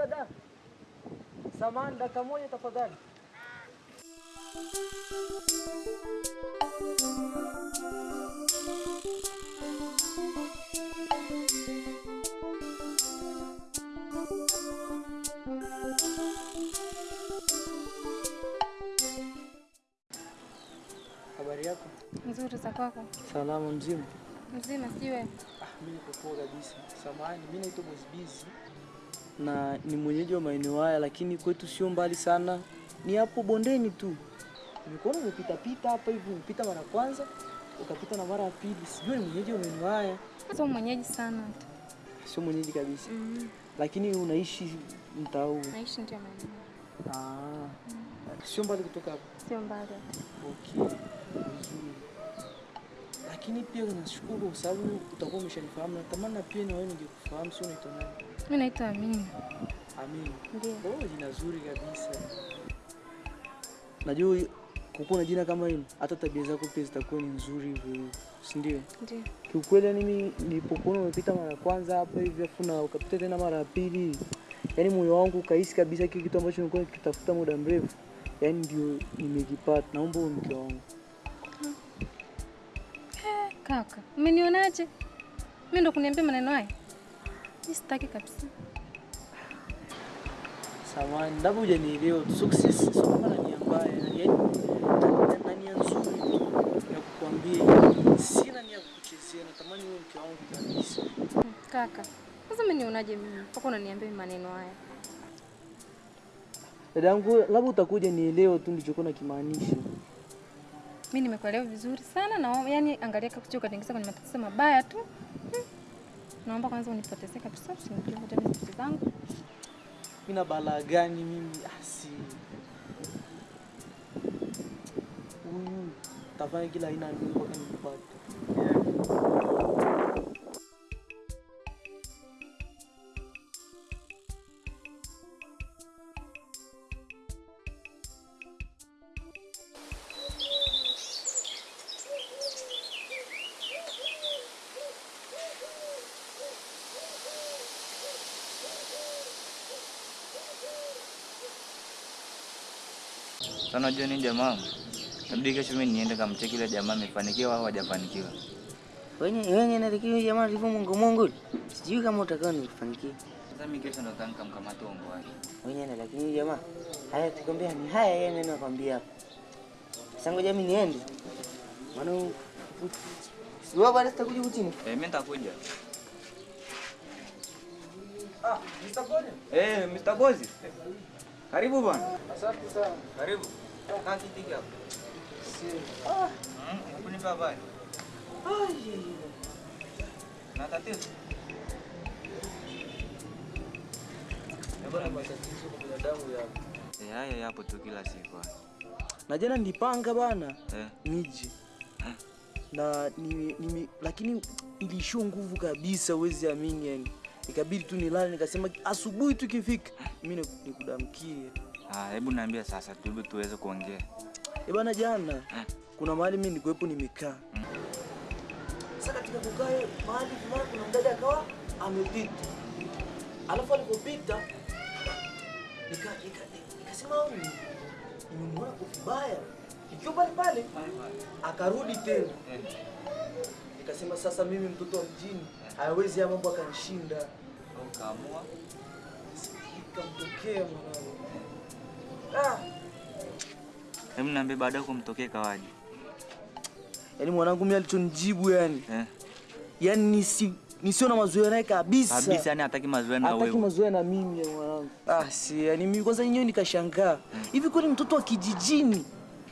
Dada, samahani, dakika moja tafadhali. Habari yako? Nzuri za kwako? Salama, mzima? Mzima siwe? Ah, mimi niko poa kabisa. Samahani, mimi naitwa Boss Busy na ni mwenyeji wa maeneo haya, lakini kwetu sio mbali sana, ni hapo bondeni tu. Nimekuona umepita pita hapa hivi, umepita mara kwanza ukapita na mara ya pili, sijui ni mwenyeji wa maeneo haya. Sio mwenyeji sana. Sio mwenyeji kabisa, Mm. lakini unaishi mtaa huu. Naishi ndio maeneo. Ah, sio mbali kutoka hapa. Sio mbali. Okay, vizuri. Lakini pia nashukuru kwa sababu utakuwa umeshanifahamu. Natamani na pia na wewe ningekufahamu, sio unaitwa nani? Mimi naitwa Amina. Amini. Ndio. Oh, jina zuri kabisa. Najua kukuwa na jina kama hilo, hata tabia zako pia zitakuwa ni nzuri hivyo, si ndio? Ndio. Kiukweli yani mimi nilipokuona umepita mara ya kwanza hapa hivi afu na ukapita tena mara ya pili, yani moyo wangu ukahisi kabisa kile kitu ambacho nilikuwa nikitafuta muda mrefu, yani ndio nimekipata. Naomba uwe mke wangu. Kaka, umenionaje? Mimi ndo kuniambia maneno haya? Mimi sitaki kabisa. Samahani, labda hujanielewa. Success sio kama nia mbaya, yani na- nia nzuri ya kukwambia. Sina nia kukuchezea, natamani wewe mke wangu kabisa. Kaka, sasa umenionaje mimi? Mpaka unaniambia maneno haya. Dadangu, labda utakuja nielewe tu nilichokuwa nakimaanisha. Mimi nimekuelewa vizuri sana na yani angalia kaka kuchoka kwenye matatizo mabaya tu. Naomba kwanza unipotezee kabisa, usinipeleke tena vitu zangu. Mimi na balaa gani mimi? Ah, si huyu tafanya kila aina ya nini mpaka nimpate. Unajua nini jamaa? Nabidi kesho mimi niende kamcheki ile jamaa amefanikiwa au hajafanikiwa. Wenye wenye natakiwa jamaa alivyo Mungu Mungu. Sijui kama utakao nikufanikia. Sasa mimi kesho ndo tanka nikamkamate ombo wake. Wenye na lakini jamaa haya tukwambia ni haya yeye neno nakwambia hapa. Sasa ngoja mimi niende. Maana Sio bado sitakuja kutini. Eh, mimi nitakuja. Ah, Mr. Gozi? Eh, Mr. Bozi. Karibu bwana. Asante sana. Karibu. Kaa kiti hapo. Si. Mm, kunipa habari. Ai. Na tatizo. Eh, bwana matatizo kwa binadamu ya. Eh, haya yapo tu kila siku. Na jana nilipanga bana Eh, nije. Na ni, ni, lakini ilishiwa nguvu kabisa, uwezi amini yani. Ikabidi tu nilale, nikasema asubuhi tu ikifika mimi niku- nikudamkie. ah, hebu niambie sasa tu tuweze kuongea. Eh bana, jana kuna mahali mimi nilikuwepo nimekaa. Hmm. Sasa katika kukaa mahali fulani kuna mdada akawa amepita. Alafu alipopita nika nika nikasema huyu nimemwona kwa vibaya. Ikiwa pale pale akarudi tena. Nikasema sasa mimi mtoto wa mjini hawezi ya mambo akanishinda. Ukaamua Ikamtokea mwanangu. Ah, hebu niambie baadaye kumtokea kawaje? yaani mwanangu mimi alichonijibu yani. Eh, Yaani nisi nisio na mazoea naye kabisa. kabisa yani hataki mazoea na Hataki wewe. mazoea na mimi ya mwanangu. Ah, si yani mimi kwanza yenyewe nikashangaa. Hivi kweli mtoto wa kijijini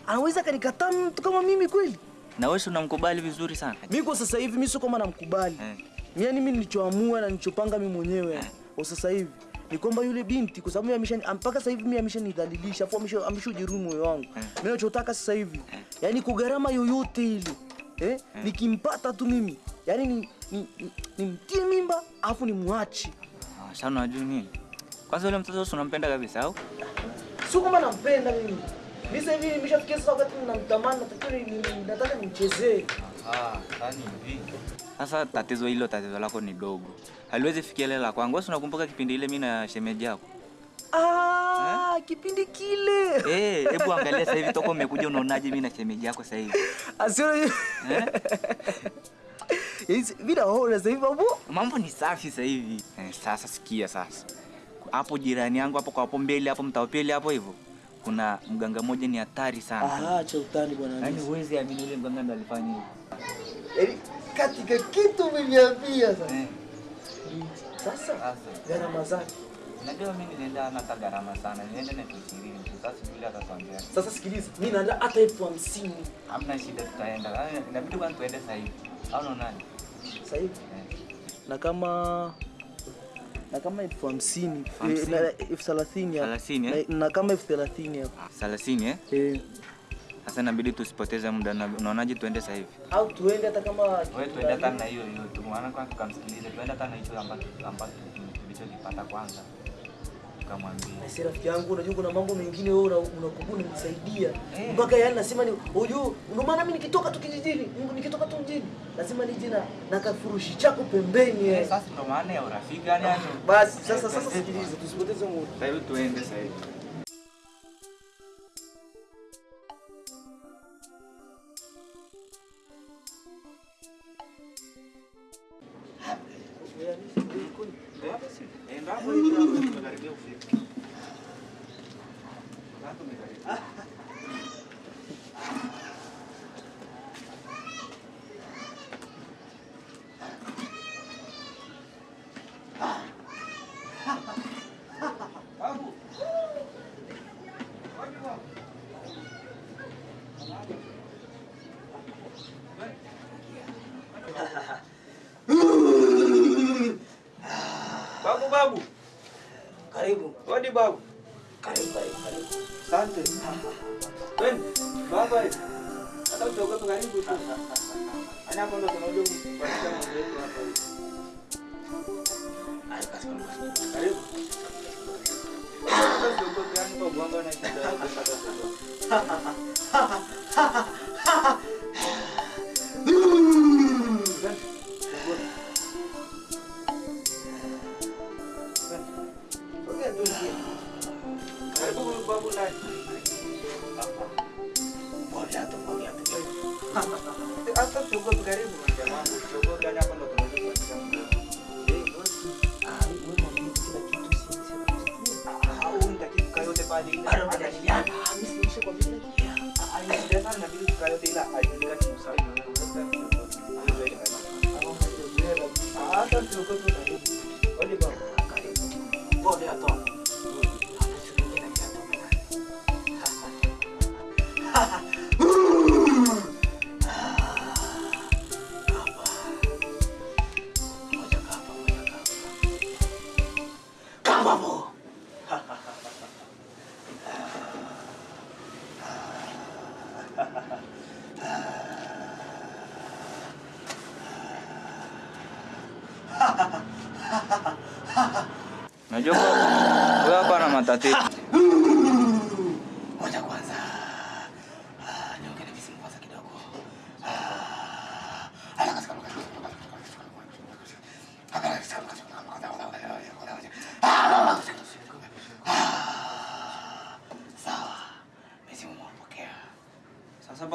anaweza akanikataa mtu kama mimi kweli? Na wewe unamkubali vizuri sana. Mimi kwa sasa hivi mimi sio kama namkubali. Eh, Yani mimi nilichoamua na nilichopanga mimi mwenyewe. Kwa sasa hivi ni kwamba yule binti kwa sababu mimi amesha mpaka sasa hivi mimi ameshanidhalilisha afu amesha ameshajeruhi moyo wangu. Mimi nachotaka sasa hivi yani kwa gharama yoyote ile eh, nikimpata tu mimi yani ni, ni, ni, nimtie mimba afu nimwache. ah, sasa unajua nini? Kwanza yule mtoto unampenda kabisa au? Sio kama nampenda mimi. Mimi sasa hivi nimeshafikia sasa wakati mnamtamani natakiwa ni- ni- nataka nimchezee. Ah, yani hivi. Sasa tatizo hilo tatizo lako ni dogo. Haliwezi fikia ile la kwangu. Wewe unakumbuka kipindi ile mimi na shemeji yako? Ah, kipindi kile. Eh, hebu angalia sasa hivi toka umekuja unaonaje mimi na shemeji yako sasa hivi? Asio Eh? Yes, mimi naona sasa hivi babu. Mambo ni safi sasa hivi. Eh, sasa sikia sasa. Hapo jirani yangu hapo kwa hapo mbele hapo mtaa hapo hivyo. Kuna mganga mmoja ni hatari sana. Ah, acha utani bwana. Yaani huwezi amini yule mganga ndo alifanya hivyo. Katika kitu umeniambia sasa. Eh. Sasa Sasa. gharama zake. Najua mimi nilienda hata gharama sana. Nienda na elfu ishirini tu. Sasa yule atatuambia. Sasa sikiliza, mimi naenda hata elfu hamsini Hamna shida tutaenda. Yaani Inabidi kwanza tuende sasa hivi. Au unaonaje? sasa hivi. Eh. Na kama na kama elfu hamsini eh, na elfu thelathini? Na- na kama elfu thelathini hapo. Thelathini eh? Eh, Sasa inabidi tusipoteze muda. Na- Unaonaje tuende sasa hivi? au tuende hata kama Wewe tuende hata na hiyo hiyo tu. Maana kwanza tukamsikilize. Tuende hata na hicho ambacho ambacho tulichokipata kwanza. Tukamwambia. Basi rafiki yangu, unajua kuna mambo mengine wewe una- unakuwa unanisaidia Eh. mpaka yani nasema ni unajua, ndio maana mimi nikitoka tu kijijini, nikitoka tu mjini, lazima nije na na kafurushi chako pembeni Eh, eh. Sasa ndio maana ya urafiki yani yani. Basi sasa sasa sikiliza, tusipoteze muda. Sasa hivi tuende sasa hivi. ハハハハハハ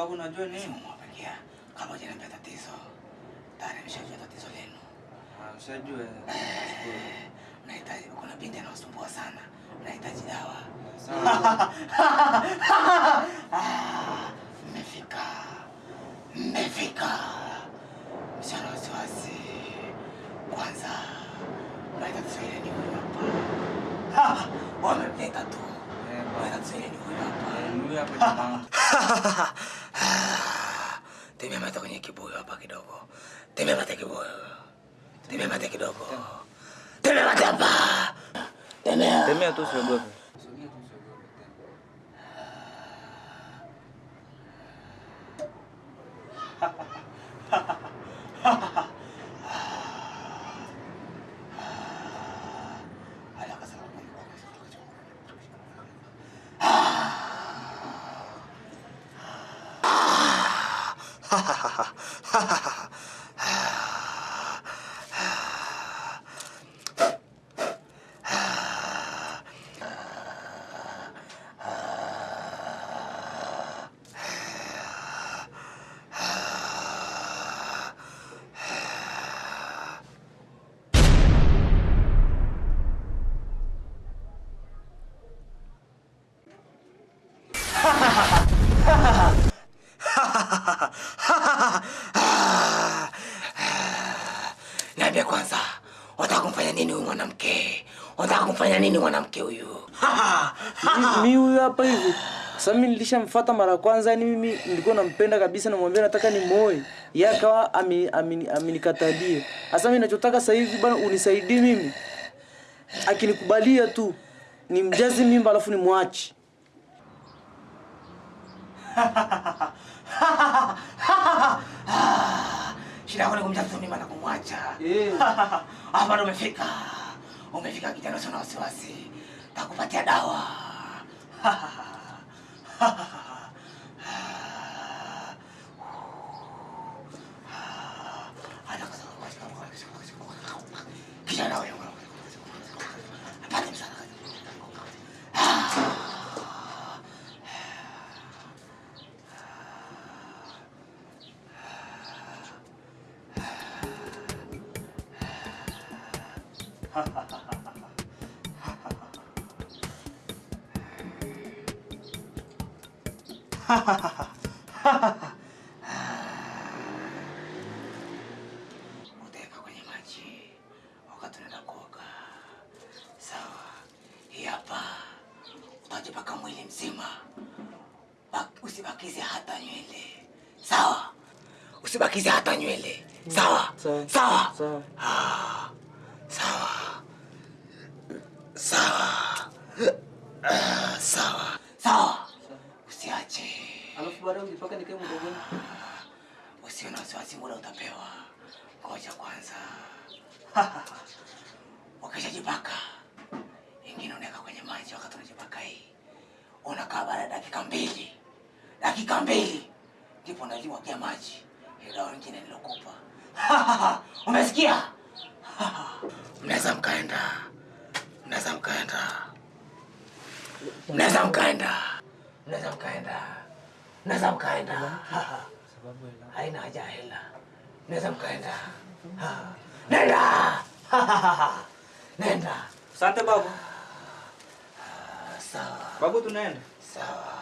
Sasa babu, najua nini? mwapokea. Kama hujaniambia tatizo. Tayari nimeshajua tatizo lenu. Ah, Ushajua. Nahitaji kuna binti anawasumbua sana. Nahitaji dawa. Sawa. Ah, Mmefika, mmefika. Msichana wasiwasi. Kwanza mnaita Kiswahili ni huyu hapa. Ah, Wamemleta tu. Eh, Mnaita Kiswahili ni huyu hapa. Eh, huyu hapa jamaa. Temea mate kwenye kibuyu hapa kidogo. Temea mate kibuyu. Temea mate kidogo. Tembea mate hapa. Tembea. Tembea tu usiogope. Niambie kwanza, unataka kumfanya nini huyu mwanamke? Unataka nini mwanamke huyu? Mi- mi huyu hapa hivi sasa mimi nilishamfuata mara ya kwanza yani mimi nilikuwa nampenda kabisa namwambia nataka ni moe yeye akawa ami- amenikatalia sasa mimi ninachotaka sasa hivi bwana, unisaidie mimi akinikubalia tu nimjaze mimba alafu nimwache. Shida yako ni kumjaza mimba na kumwacha. Eh. Hapa ndo umefika. Umefika kijana usio na wasiwasi. Takupatia dawa. Usibakize hata nywele. Sawa. Sawa. Sawa. Sawa. Ah, Sawa. Sawa. Ah, Sawa. Sawa. Usiache. alafu baadaye ujipaka nikae mdogoni Usiwe na wasiwasi, muda utapewa. Ngoja kwanza. Ukishajipaka ingine unaweka kwenye maji. Wakati unajipaka hii, unakaa baada ya dakika mbili, dakika mbili ndipo unajimwagia maji dawa nyingine nilokupa. Umesikia? Mnaweza mkaenda, mnaweza mkaenda, mnaweza mkaenda, mnaweza mkaenda, mnaweza mkaenda. haina haja ya hela, mnaweza mkaenda. Nenda, nenda. Asante babu. Sawa, Babu tunaenda. sawa.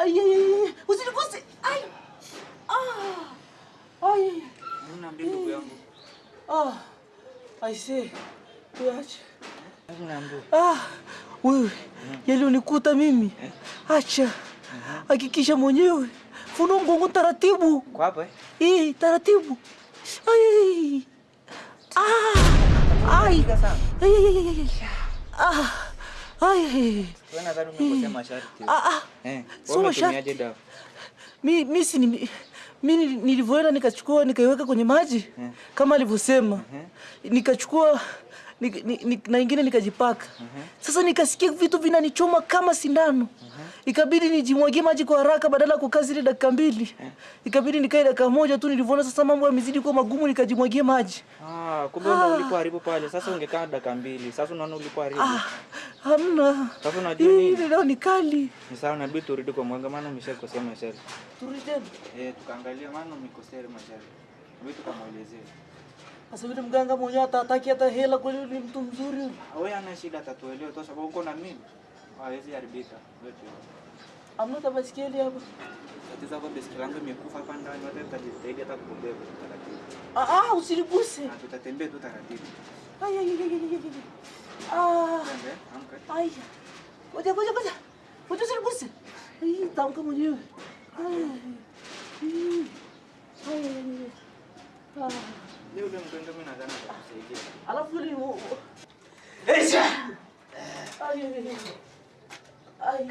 Ay ay ay usiligusi ay. Ah. Ay mbili ndugu yangu? ah. I see tuache niambie. Ah, wewe yalionikuta mimi, acha. Hakikisha mwenyewe, funua mgongo taratibu, Kwa hapa eh? hii taratibu. Ay. ah, ai, Ay. Ay. Ay. ai, ah, Mi, mi, si, ni- mi nilivyoenda nikachukua nikaiweka kwenye maji kama alivyosema, nikachukua ni- ni- na ingine nikajipaka. mm -hmm. Sasa nikasikia vitu vinanichoma kama sindano. mm -hmm. Ikabidi nijimwagie maji kwa haraka badala ya kukaa zile dakika mbili. Ikabidi nikae dakika moja tu, nilivyoona sasa mambo yamezidi kuwa magumu, nikajimwagie maji. Ah, kumbe ah. Ulikuwa haribu pale. Sasa ungekaa dakika mbili. Sasa unaona ulipoharibu. Ah, hamna. Sasa unajua Hii nini? leo ni kali. Ni sawa inabidi turudi kwa mwanga maana umeshakosea. Turudi tena. Eh, tukaangalia maana umekosea mashari. Vitu kama. Sasa yule mganga mwenyewe hata hataki hata hela, kweli ni mtu mzuri. Wewe ana shida atatuelewa tu sababu uko na mimi. Hawezi haribika. Hata baiskeli hapa. Tatizo hapo baiskeli yangu imekufa hapa ndani, hata tutajitahidi hata kubeba taratibu. Ah, ah, usiniguse. Tutatembea tu taratibu. Ai, ai, ai, ai, ai. Ah, amka. ai. Ngoja, ngoja, ngoja. Ngoja usiniguse. Ai, tamka mwenyewe. Ai. Ai, ai, ai. Ah. Leo ule mganga mimi nadhani atakusaidia. Alafu ni u- u- ai, ai.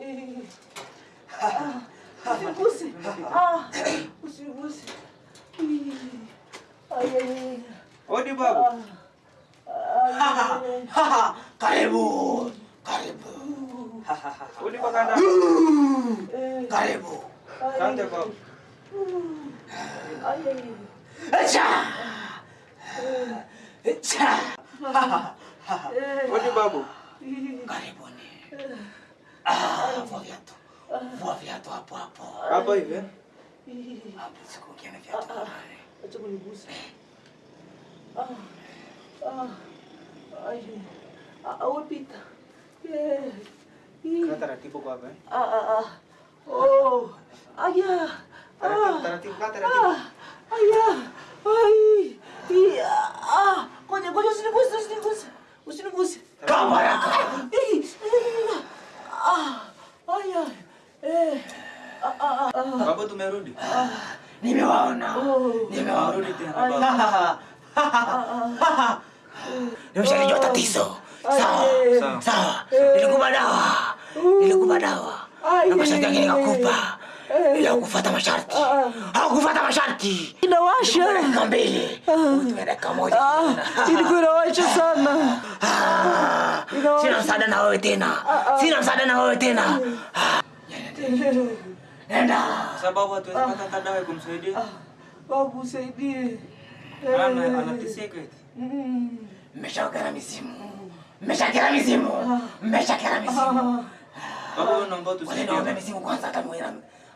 Eh. Ah. Ah, usiniguse. Ai. Odi babu. Karibu! Karibu! Odi bakanda. Karibu! Asante babu. Ai, ai. Echa! Echa! Odi babu. Karibuni. Ah, vua viatu. Vua viatu hapo hapo. Hapa hivi. eh? Hapo sikukia na viatu. kamari. Acha kunigusa. Ah, ah, ai. Ah, ah, wewe pita. Eh. Ih. Kaa taratibu kwa hapa. eh? Ah, ah, ah. Oh. Aya. Taratibu, Ah. taratibu, kaa taratibu. Ah. Aya. Ai. Ih, Ah. Ngoja, ngoja usiniguse, usiniguse. Usiniguse. Kama haraka. Ah. Aya. Eh. Ah, ah, ah, Baba Babu tumerudi. Nimewaona. Nimewaona. Rudi tena babu. Nimeshalijua tatizo. Sawa. Sawa. Sawa. Nilikupa dawa. Nilikupa dawa. Na masharti yake nikakupa. Ila kufuata masharti. Hakufuata masharti. Inawasha. Dakika mbili. Utume dakika moja. Ilikuwa inawasha sana. Sina msaada na wewe tena. Sina msaada na wewe tena. Nenda. Sababu hatuwezi pata hata dawa ya kumsaidia. Babu usaidie. Ana anateseka eti. Mm. Mmeshakera mizimu. Mmeshakera mizimu. Mmeshakera mizimu. Babu wewe naomba Wale tusaidie. niombe mizimu kwanza kama na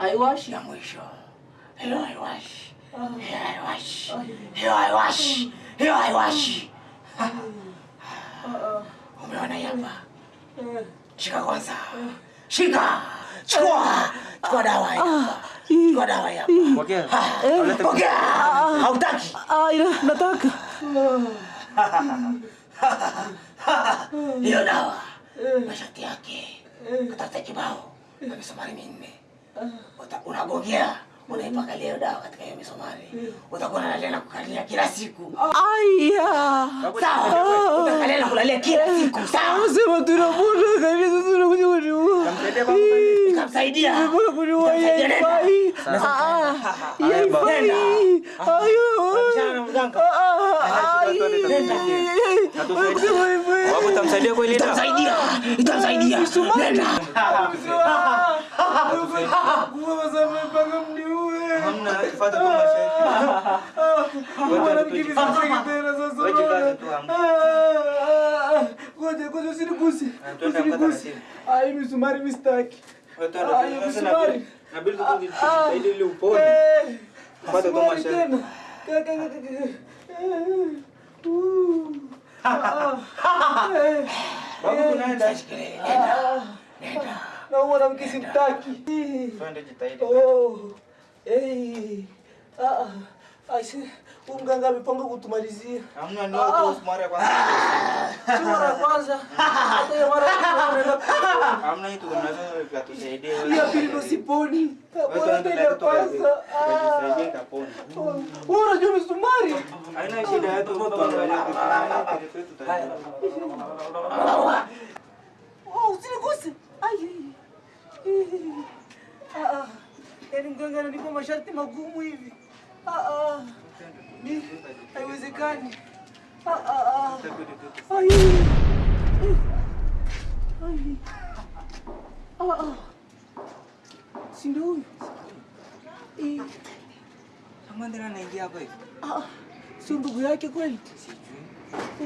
Sawa, Wewe babu. niombe kwanza mizimu. Ah. Eh. Oh. Uh. Ah. Ah. Eh. Ih. Oh. Uh. Ah. Ai, ai. Nakupa dawa. Eh, babu. Nakupa dawa. Aiwashi. Ya mwisho. Hiyo haiwashi. Hiyo haiwashi. Hiyo haiwashi. Hiyo haiwashi. Umeona hii hapa? Eh. Shika kwanza. Shika. Chukua. Chukua dawa hii hapa. Chukua dawa hii hapa. Pokea. Ah, Alete- Pokea. Hautaki. Ah, ila nataka. Hiyo dawa. Masharti yake. Katafuta kibao. Na misumari minne. Unagongea. Unaipaka leo dawa katika hiyo misumari. Utakuwa unalia na kukalia kila siku. Aya. Sawa. Utakalia na kulalia kila siku. Sawa. Sema tunapona kabisa tunakuja kuniua. Kamsaidia babu zaidi. Nikamsaidia. Mbona kuniua? Sawa. Ah, yaifai. Nenda. Ayo. Na mganga. Ah, ah, Nenda, ai. nenda. Ai, kusema hivyo. Babu tamsaidia kweli dawa. Nitamsaidia. Nitamsaidia. Nenda. Hamna, tufuate tu masharti. Wewe tu- Wewe jikaze tu hamna. Ngoja, ngoja usiniguse. Ah, twende hapa Usiniguse. taratibu. Ai, misumari mistaki. Wewe twende Ah, tu. hiyo Sasa misumari. inabidi- inabidi tu tujitahidi ili upone. Eh, Fuata tu misumari masharti. tena. Ka- ka- ka- ka- ka- Eh, uh. Ah, ah. Eh, Babu tunaenda. Shikilia. Nenda. ah. Nenda. Na mwanamke simtaki. Twende jitahidi. Oh. Hey. Ah. Aise, huyu mganga amepanga kutumalizia. Hamna ndio kwa mara ya kwanza. Si mara kwanza. Hata ya mara pili. Hamna hii tunaweza kutusaidia wewe. Ya pili ndo siponi. Bora tuende ya kwanza. Ah. Tujisaidie kapona. Wewe unajua misumari? Haina shida yetu tuangalie kitu Haya. Oh, usiniguse. Ai. Ah, ah. Yaani mganga ananipa masharti magumu hivi. Ni haiwezekani. Ai. Ai. Si ndio huyu? Eh, anaingia hapa hivi. ah, sio ndugu yake kweli?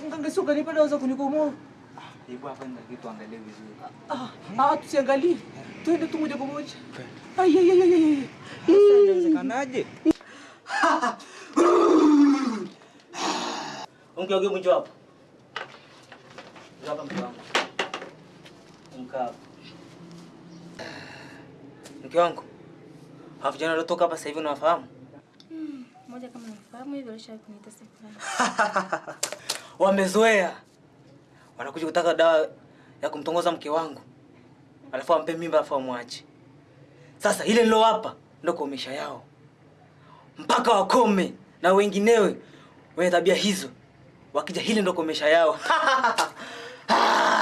Mganga sio kanipa dawa za kunikomoa. Hebu hapa ndio kitu angalie vizuri. Ah, tusiangalie. Twende tu moja kwa moja. Ai, ai, ai. Sasa inawezekanaje? Mke wangu mjo hapo. Hapa mke wangu. Mke. Hawa vijana waliotoka hapa sasa hivi unawafahamu? Moja kama nafahamu hivyo alisha kuniita sifa. Wamezoea. Wanakuja kutaka dawa ya kumtongoza mke wangu. Alafu ampe mimba alafu amwache. Sasa ile nilowapa ndo kuomesha yao. Mpaka wakome na wenginewe wenye tabia hizo. Wakija hili ndo kuomesha yao.